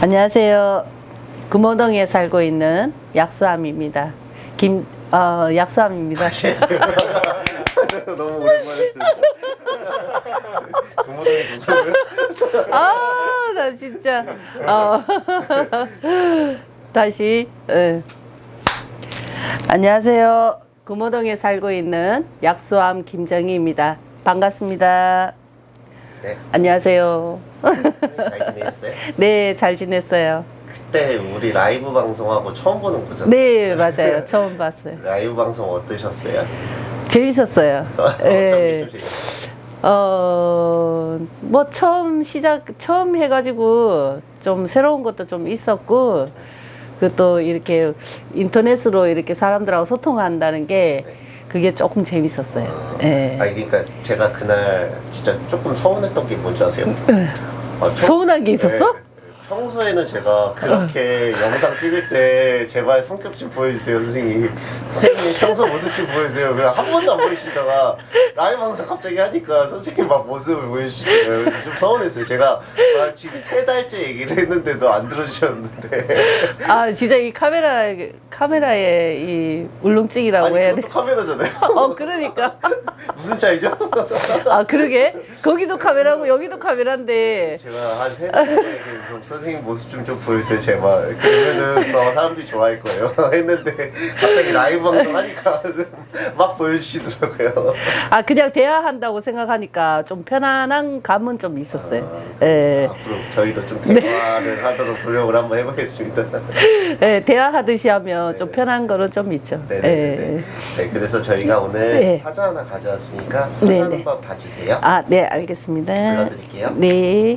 안녕하세요. 금호동에 살고 있는 약수함입니다. 김, 어, 약수함입니다. 너무 오랜만에. 부모님이 누구예요? 아, 나 진짜. 어. 다시. 예. 안녕하세요. 금호동에 살고 있는 약수함 김정희입니다. 반갑습니다. 네, 안녕하세요. 잘 지내셨어요? 네, 잘 지냈어요. 그때 우리 라이브 방송하고 처음 보는 거잖아요. 네, 맞아요. 처음 봤어요. 라이브 방송 어떠셨어요? 재밌었어요. 어떤 예. 게좀 재밌었어요? 어, 뭐 처음 시작, 처음 해가지고 좀 새로운 것도 좀 있었고, 그 또 이렇게 인터넷으로 이렇게 사람들하고 소통한다는 게 그게 조금 재밌었어요. 예. 아니 그러니까 제가 그날 진짜 조금 서운했던 게 뭔지 아세요? 아, 평- 서운한 게 있었어? 네, 평소에는 제가 그렇게 영상 찍을 때 제발 성격 좀 보여주세요 선생님 선생님 평소 모습 좀 보여주세요 그냥 한 번도 안 보여주시다가 라이브 방송 갑자기 하니까 선생님 막 모습을 보여주시더라고요 그래서 좀 서운했어요 제가 아, 지금 세 달째 얘기를 했는데도 안 들어주셨는데 아, 진짜 이 카메라, 카메라의 이 울렁증이라고 아니 해야 돼. 카메라잖아요 어, 그러니까. 무슨 차이죠? 아, 그러게. 거기도 카메라고 여기도 카메라인데. 제가 한 세 달째 계속 선생님 모습 좀, 좀 보여주세요 제발 그러면은 더 사람들이 좋아할 거예요 했는데 갑자기 라이브 방송 하니까 막 보여주시더라고요 아, 그냥 대화한다고 생각하니까 좀 편안한 감은 좀 있었어요. 아, 예. 앞으로 저희도 좀 대화를 하도록 노력을 한번 해보겠습니다 예, 대화하듯이 하면 좀 네. 편한 거는 좀 있죠. 네네네 예. 네, 그래서 저희가 오늘 네. 사전 하나 가져왔으니까 사전. 한번 봐주세요 아, 네, 알겠습니다. 불러드릴게요 네.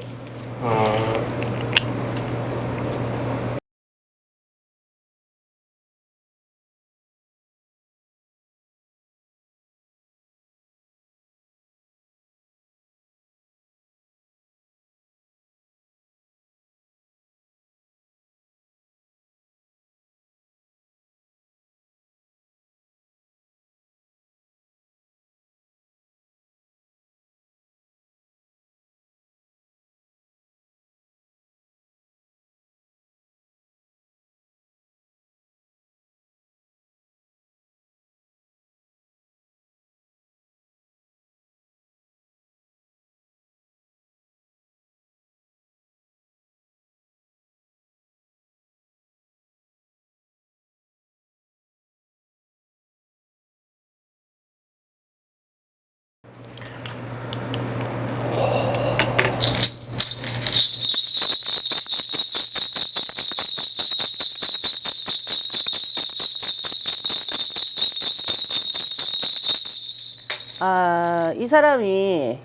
아, 이 사람이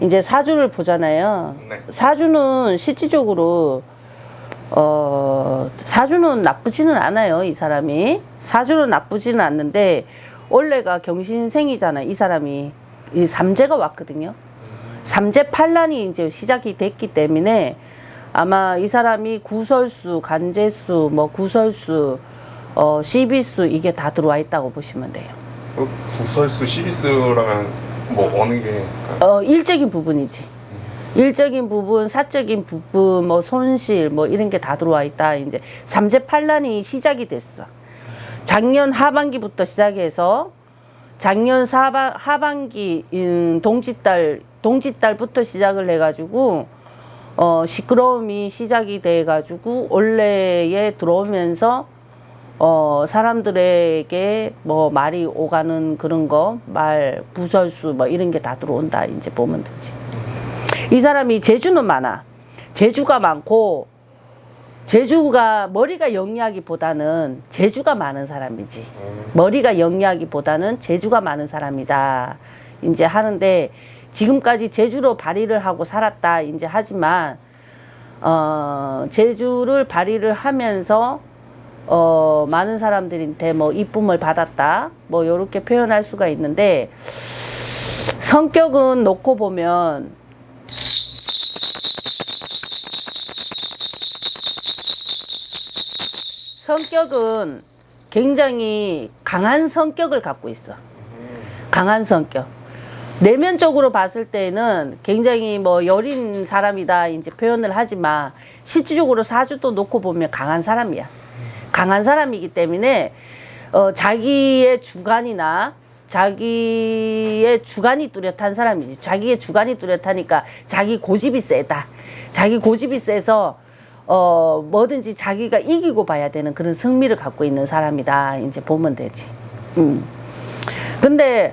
이제 사주를 보잖아요. 네. 사주는 실질적으로 어, 사주는 나쁘지는 않아요, 이 사람이. 사주는 나쁘지는 않는데 원래가 경신생이잖아, 이 사람이. 이 삼재가 왔거든요. 삼재 판란이 이제 시작이 됐기 때문에 아마 이 사람이 구설수, 간재수, 뭐 구설수, 어, 시비수 이게 다 들어와 있다고 보시면 돼요. 어, 구설수 시비스라면 뭐 어느 게 어, 일적인 부분이지. 일적인 부분, 사적인 부분, 뭐 손실, 뭐 이런 게 다 들어와 있다. 이제 삼재 판란이 시작이 됐어. 작년 하반기부터 시작해서 작년 사바, 하반기 음, 동짓달 동짓달부터 시작을 해가지고 어, 시끄러움이 시작이 돼가지고 올해에 들어오면서 어, 사람들에게 뭐 말이 오가는 그런 거, 말, 부설수 뭐 이런 게 다 들어온다. 이제 보면 되지. 이 사람이 재주는 많아. 재주가 많고, 재주가, 머리가 영리하기보다는 재주가 많은 사람이지. 머리가 영리하기보다는 재주가 많은 사람이다. 이제 하는데, 지금까지 재주로 발휘를 하고 살았다. 이제 하지만, 어, 재주를 발휘를 하면서 어, 많은 사람들한테 뭐 이쁨을 받았다. 뭐 요렇게 표현할 수가 있는데 성격은 놓고 보면 성격은 굉장히 강한 성격을 갖고 있어. 강한 성격. 내면적으로 봤을 때는 굉장히 뭐 여린 사람이다 이제 표현을 하지만 실질적으로 사주도 놓고 보면 강한 사람이야. 강한 사람이기 때문에 어, 자기의 주관이나 자기의 주관이 뚜렷한 사람이지. 자기의 주관이 뚜렷하니까 자기 고집이 세다. 자기 고집이 세서 어, 뭐든지 자기가 이기고 봐야 되는 그런 승리를 갖고 있는 사람이다. 이제 보면 되지. 음. 근데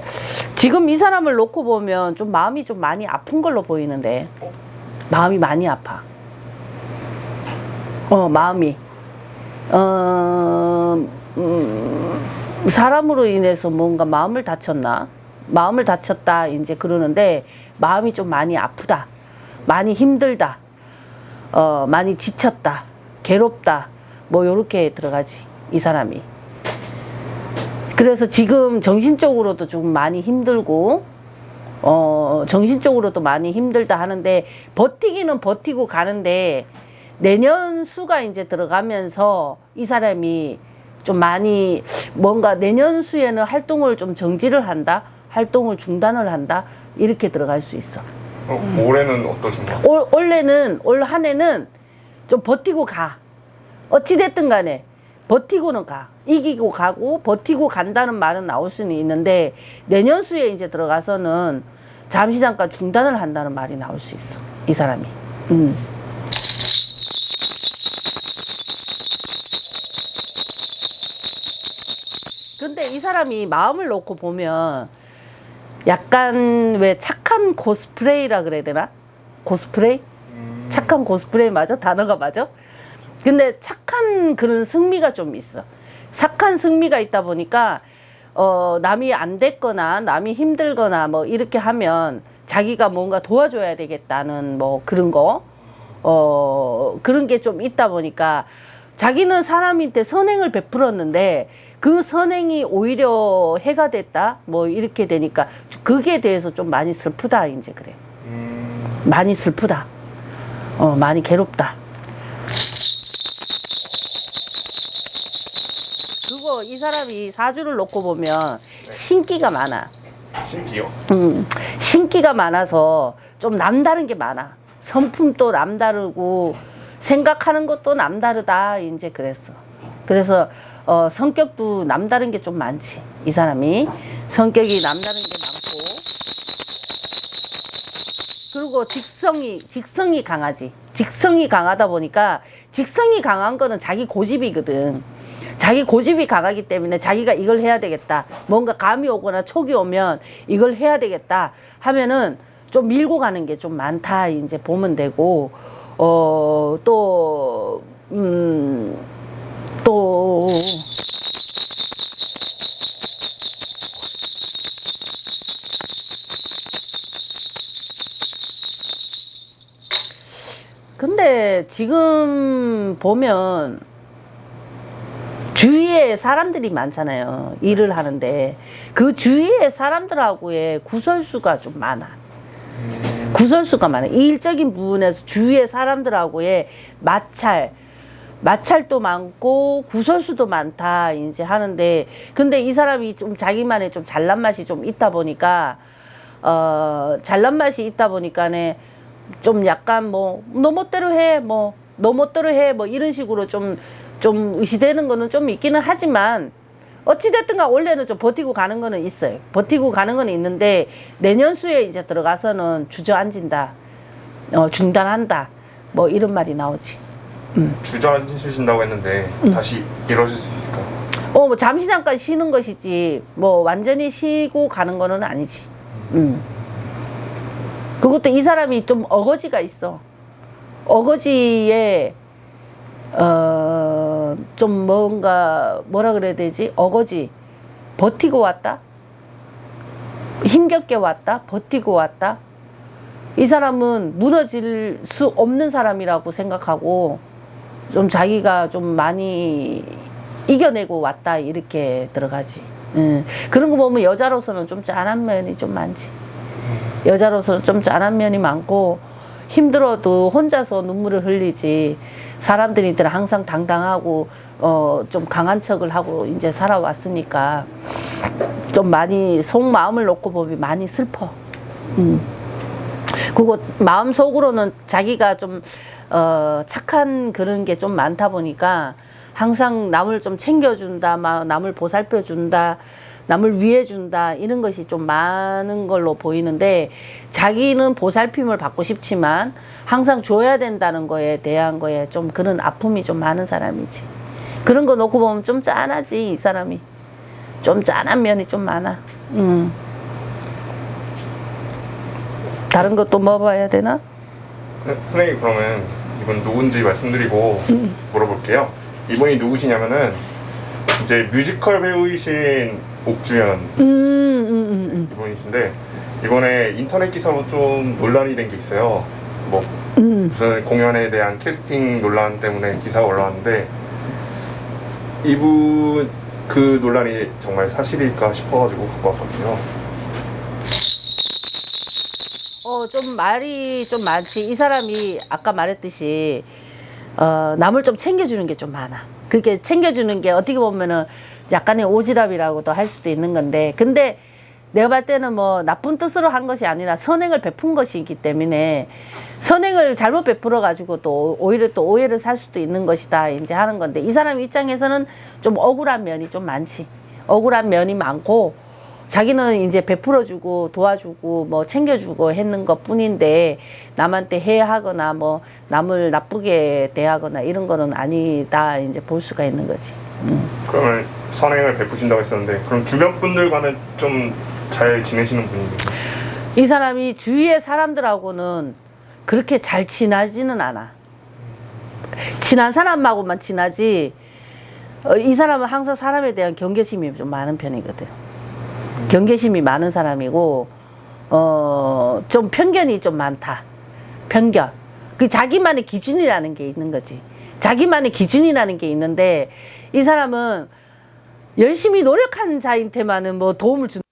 지금 이 사람을 놓고 보면 좀 마음이 좀 많이 아픈 걸로 보이는데 마음이 많이 아파. 어 마음이 어 음, 사람으로 인해서 뭔가 마음을 다쳤나? 마음을 다쳤다 이제 그러는데 마음이 좀 많이 아프다 많이 힘들다 어 많이 지쳤다 괴롭다 뭐 요렇게 들어가지 이 사람이. 그래서 지금 정신적으로도 좀 많이 힘들고 어 정신적으로도 많이 힘들다 하는데 버티기는 버티고 가는데 내년 수가 이제 들어가면서 이 사람이 좀 많이 뭔가 내년 수에는 활동을 좀 정지를 한다 활동을 중단을 한다 이렇게 들어갈 수 있어. 어, 올해는 어떠신가요? 올, 올해는 올 한 해는 좀 버티고 가. 어찌됐든 간에 버티고는 가. 이기고 가고 버티고 간다는 말은 나올 수는 있는데 내년 수에 이제 들어가서는 잠시 잠깐 중단을 한다는 말이 나올 수 있어. 이 사람이. 음. 근데 이 사람이 마음을 놓고 보면 약간 왜 착한 코스프레이라 그래야 되나? 코스프레이? 음, 착한 코스프레이 맞아? 단어가 맞아? 근데 착한 그런 승리가 좀 있어. 착한 승리가 있다 보니까 어 남이 안 됐거나 남이 힘들거나 뭐 이렇게 하면 자기가 뭔가 도와줘야 되겠다는 뭐 그런 거. 어 그런 게 좀 있다 보니까 자기는 사람한테 선행을 베풀었는데 그 선행이 오히려 해가 됐다 뭐 이렇게 되니까 그게 대해서 좀 많이 슬프다 이제 그래 음, 많이 슬프다 어 많이 괴롭다 그거 이 사람이 사주를 놓고 보면 신기가 많아 신기요? 음, 신기가 많아서 좀 남다른 게 많아. 성품도 남다르고 생각하는 것도 남다르다. 이제 그랬어. 그래서 어, 성격도 남다른 게 좀 많지. 이 사람이 성격이 남다른 게 많고 그리고 직성이 직성이 강하지. 직성이 강하다 보니까 직성이 강한 거는 자기 고집이거든. 자기 고집이 강하기 때문에 자기가 이걸 해야 되겠다. 뭔가 감이 오거나 촉이 오면 이걸 해야 되겠다 하면은 좀 밀고 가는 게 좀 많다. 이제 보면 되고, 어, 또, 음, 또, 근데 지금 보면 주위에 사람들이 많잖아요. 일을 하는데 그 주위에 사람들하고의 구설수가 좀 많아. 구설수가 많아. 이 일적인 부분에서 주위의 사람들하고의 마찰, 마찰도 많고 구설수도 많다 이제 하는데 근데 이 사람이 좀 자기만의 좀 잘난 맛이 좀 있다 보니까 어 잘난 맛이 있다 보니까네 좀 약간 뭐 너 멋대로 해 뭐 너 멋대로 해 뭐 이런 식으로 좀좀 의시되는 거는 좀 있기는 하지만 어찌됐든가 원래는 좀 버티고 가는 거는 있어요. 버티고 가는 거는 있는데 내년 수에 이제 들어가서는 주저앉는다, 어, 중단한다, 뭐 이런 말이 나오지. 주저앉으신다고 했는데 음. 다시 이러실 수 있을까요? 어, 뭐 잠시 잠깐 쉬는 것이지, 뭐 완전히 쉬고 가는 거는 아니지. 음. 그것도 이 사람이 좀 어거지가 있어. 어거지에, 어, 좀 뭔가, 뭐라 그래야 되지? 어거지. 버티고 왔다? 힘겹게 왔다? 버티고 왔다? 이 사람은 무너질 수 없는 사람이라고 생각하고, 좀 자기가 좀 많이 이겨내고 왔다 이렇게 들어가지. 음, 그런 거 보면 여자로서는 좀 짠한 면이 좀 많지. 여자로서는 좀 짠한 면이 많고 힘들어도 혼자서 눈물을 흘리지. 사람들이들 항상 당당하고 어, 좀 강한 척을 하고 이제 살아왔으니까 좀 많이 속마음을 놓고 보면 많이 슬퍼. 음. 그리고 마음 속으로는 자기가 좀 어, 착한 그런 게 좀 많다 보니까 항상 남을 좀 챙겨준다, 막 남을 보살펴준다, 남을 위해준다 이런 것이 좀 많은 걸로 보이는데 자기는 보살핌을 받고 싶지만 항상 줘야 된다는 거에 대한 거에 좀 그런 아픔이 좀 많은 사람이지. 그런 거 놓고 보면 좀 짠하지 이 사람이. 좀 짠한 면이 좀 많아. 음. 다른 것도 먹어봐야 되나? 네, 선생님 그러면 이분 누군지 말씀드리고 물어볼게요. 이분이 누구시냐면은 이제 뮤지컬 배우이신 옥주연 음, 음, 음, 이분이신데 이번에 인터넷 기사로 좀 논란이 된 게 있어요. 뭐 음. 무슨 공연에 대한 캐스팅 논란 때문에 기사가 올라왔는데 이분 그 논란이 정말 사실일까 싶어가지고 갖고 왔거든요. 어, 좀 말이 좀 많지. 이 사람이 아까 말했듯이, 어, 남을 좀 챙겨주는 게 좀 많아. 그게 챙겨주는 게 어떻게 보면은 약간의 오지랖이라고도 할 수도 있는 건데, 근데 내가 봤을 때는 뭐 나쁜 뜻으로 한 것이 아니라 선행을 베푼 것이기 때문에 선행을 잘못 베풀어 가지고 또 오히려 또 오해를 살 수도 있는 것이다 이제 하는 건데 이 사람 입장에서는 좀 억울한 면이 좀 많지 억울한 면이 많고 자기는 이제 베풀어주고 도와주고 뭐 챙겨주고 했는 것 뿐인데 남한테 해하거나 뭐 남을 나쁘게 대하거나 이런 거는 아니다 이제 볼 수가 있는 거지. 음. 그러면 선행을 베푸신다고 했었는데 그럼 주변 분들과는 좀 잘 지내시는 분이에요? 이 사람이 주위의 사람들하고는 그렇게 잘 친하지는 않아. 친한 사람하고만 친하지. 어, 이 사람은 항상 사람에 대한 경계심이 좀 많은 편이거든. 경계심이 많은 사람이고, 어, 좀 편견이 좀 많다. 편견. 그 자기만의 기준이라는 게 있는 거지. 자기만의 기준이라는 게 있는데, 이 사람은 열심히 노력한 자한테만은 뭐 도움을 준 네.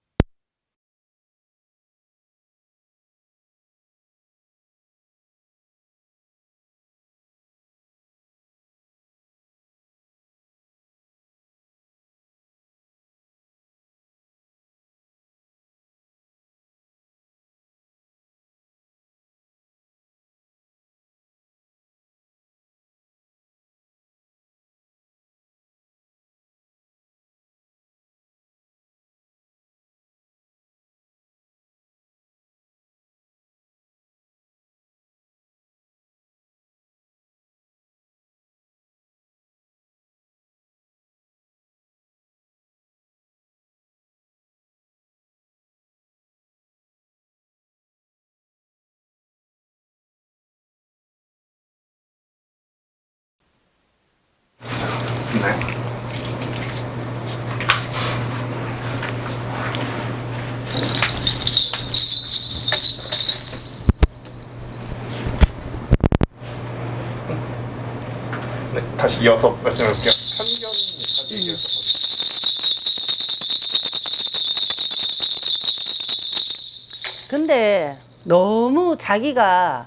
이어서 말씀해볼게요. 편견까지 얘기했었거든요. 근데 너무 자기가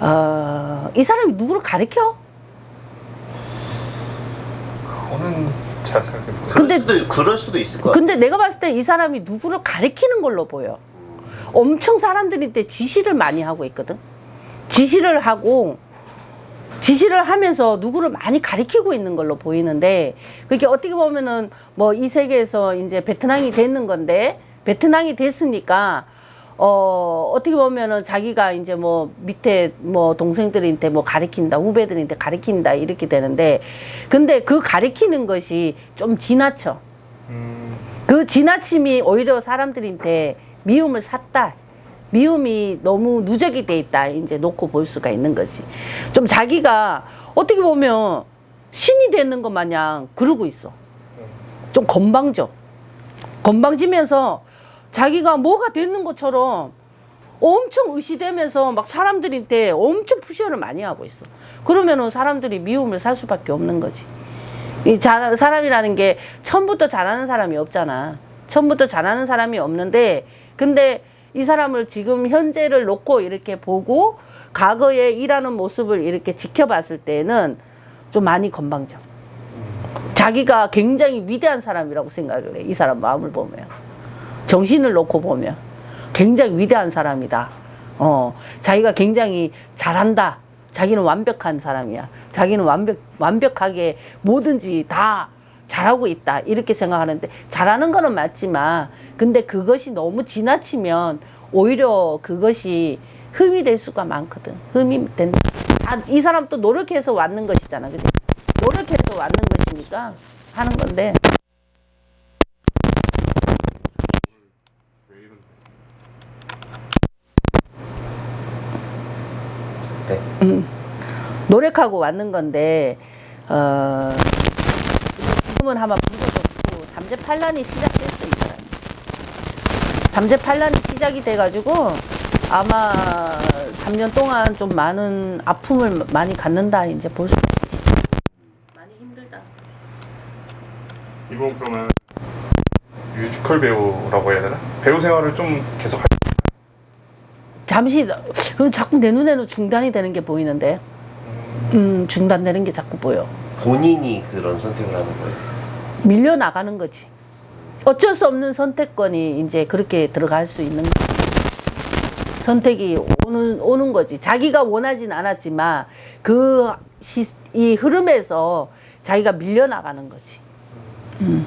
어, 이 사람이 누구를 가리켜? 그거는 잘 생각해보세요. 그럴 근데- 수도 그럴 수도 있을 것 같아. 근데 내가 봤을 때 이 사람이 누구를 가리키는 걸로 보여. 엄청 사람들한테 지시를 많이 하고 있거든. 지시를 하고 지시를 하면서 누구를 많이 가리키고 있는 걸로 보이는데 그게 어떻게 보면은 뭐 이 세계에서 이제 베트남이 됐는 건데 베트남이 됐으니까 어 어떻게 보면은 자기가 이제 뭐 밑에 뭐 동생들한테 뭐 가리킨다 후배들한테 가리킨다 이렇게 되는데 근데 그 가리키는 것이 좀 지나쳐 음, 그 지나침이 오히려 사람들한테 미움을 샀다. 미움이 너무 누적이 돼 있다. 이제 놓고 볼 수가 있는 거지. 좀 자기가 어떻게 보면 신이 되는 것 마냥 그러고 있어. 좀 건방져. 건방지면서 자기가 뭐가 되는 것처럼 엄청 의시되면서 막 사람들한테 엄청 푸시를 많이 하고 있어. 그러면은 사람들이 미움을 살 수밖에 없는 거지. 이 자, 사람이라는 게 처음부터 잘하는 사람이 없잖아. 처음부터 잘하는 사람이 없는데, 근데 이 사람을 지금 현재를 놓고 이렇게 보고, 과거에 일하는 모습을 이렇게 지켜봤을 때는 좀 많이 건방져. 자기가 굉장히 위대한 사람이라고 생각을 해. 이 사람 마음을 보면. 정신을 놓고 보면. 굉장히 위대한 사람이다. 어, 자기가 굉장히 잘한다. 자기는 완벽한 사람이야. 자기는 완벽, 완벽하게 뭐든지 다 잘하고 있다. 이렇게 생각하는데, 잘하는 거는 맞지만, 근데 그것이 너무 지나치면 오히려 그것이 흠이 될 수가 많거든. 흠이 된다. 아, 이 사람 또 노력해서 왔는 것이잖아. 그지? 노력해서 왔는 것이니까 하는 건데. 네. 노력하고 왔는 건데 어 지금은 아마 불도 좋고 잠재 판란이 시작됐어 이 사람. 잠재 판란이 시작이 돼가지고 아마 3년 동안 좀 많은 아픔을 많이 갖는다 이제 볼 수. 많이 힘들다. 이분 그러면 뮤지컬 배우라고 해야 되나? 배우 생활을 좀 계속 할 잠시 그럼 자꾸 내 눈에는 중단이 되는 게 보이는데, 음 중단되는 게 자꾸 보여. 본인이 그런 선택을 하는 거예요. 밀려 나가는 거지. 어쩔 수 없는 선택권이 이제 그렇게 들어갈 수 있는 거지. 선택이 오는 오는 거지. 자기가 원하진 않았지만 그이 흐름에서 자기가 밀려 나가는 거지. 음.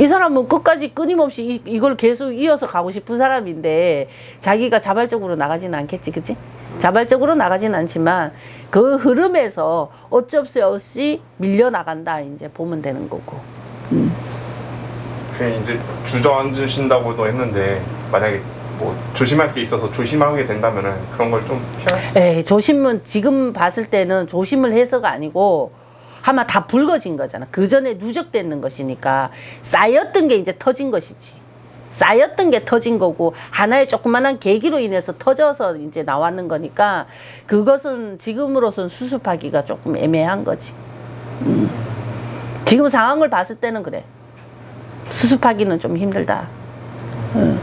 이 사람은 끝까지 끊임없이 이, 이 걸 계속 이어서 가고 싶은 사람인데 자기가 자발적으로 나가지는 않겠지, 그치? 자발적으로 나가진 않지만 그 흐름에서 어쩔 수 없이 밀려 나간다 이제 보면 되는 거고. 그냥 이제 주저앉으신다고도 했는데 만약에 뭐 조심할 게 있어서 조심하게 된다면은 그런 걸 좀 피할 수 에이, 조심은 지금 봤을 때는 조심을 해서가 아니고 아마 다 붉어진 거잖아. 그 전에 누적되는 것이니까 쌓였던 게 이제 터진 것이지. 쌓였던 게 터진 거고 하나의 조그만한 계기로 인해서 터져서 이제 나왔는 거니까 그것은 지금으로선 수습하기가 조금 애매한 거지. 음. 지금 상황을 봤을 때는 그래. 수습하기는 좀 힘들다. 음.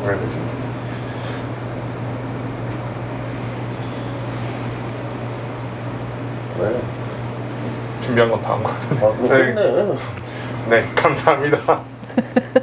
뭐라 해야 되지? 네. 준비한 건 다한것 같은데 아, 네. 네 감사합니다?